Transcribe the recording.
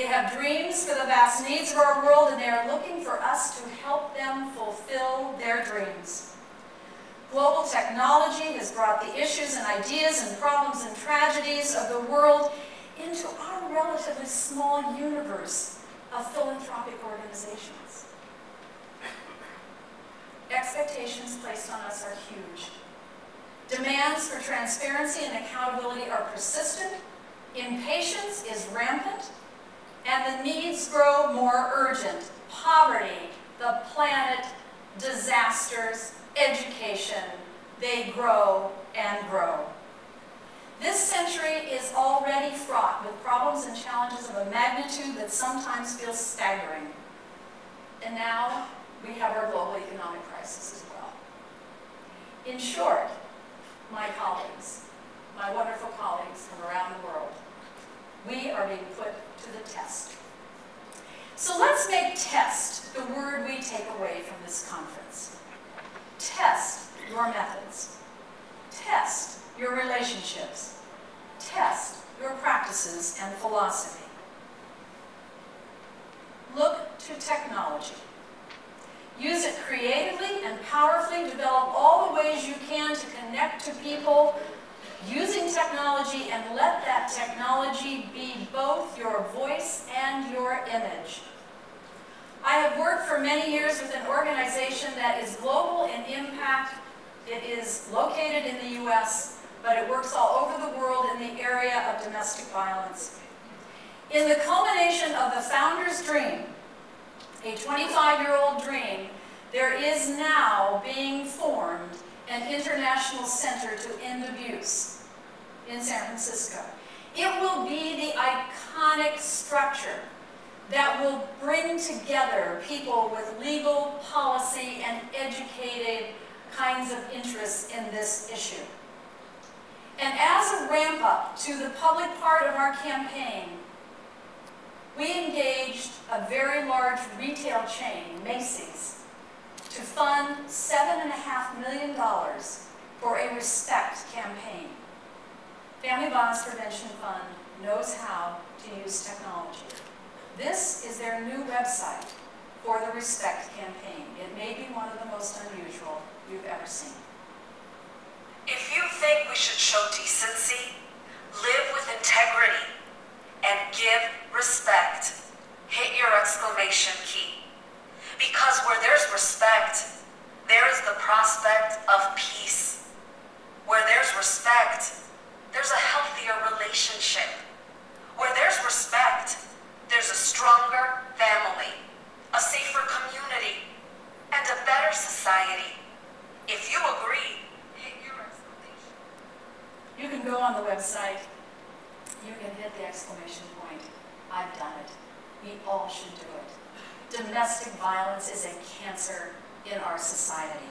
They have dreams for the vast needs of our world, and they are looking for us to help them fulfill their dreams. Global technology has brought the issues and ideas and problems and tragedies of the world into our relatively small universe of philanthropic organizations. Expectations placed on us are huge. Demands for transparency and accountability are persistent, impatience is rampant, and the needs grow more urgent. Poverty, the planet, disasters, education, they grow and grow. This century is already fraught with problems and challenges of a magnitude that sometimes feels staggering. And now we have our global economic crisis as well. In short, my colleagues, my wonderful colleagues from around the world, we are being put the test. So let's make test the word we take away from this conference. Test your methods. Test your relationships. Test your practices and philosophy. Look to technology. Use it creatively and powerfully. Develop all the ways you can to connect to people using technology and let that technology be both your voice and your image. I have worked for many years with an organization that is global in impact. It is located in the U.S., but it works all over the world in the area of domestic violence. In the culmination of the founder's dream, a 25-year-old dream, there is now being formed an international center to end abuse in San Francisco. It will be the iconic structure that will bring together people with legal, policy, and educated kinds of interests in this issue. And as a ramp up to the public part of our campaign, we engaged a very large retail chain, Macy's, to fund $7.5 million for a RESPECT campaign. Family Violence Prevention Fund knows how to use technology. This is their new website for the RESPECT campaign. It may be one of the most unusual you've ever seen. If you think we should show decency, live with integrity, and give respect, hit your exclamation key. Because where there's respect, there is the prospect of peace. Where there's respect, there's a healthier relationship. Where there's respect, there's a stronger family, a safer community, and a society. If you agree, hit your exclamation. You can go on the website. You can hit the exclamation point. I've done it. We all should do it. Domestic violence is a cancer in our society.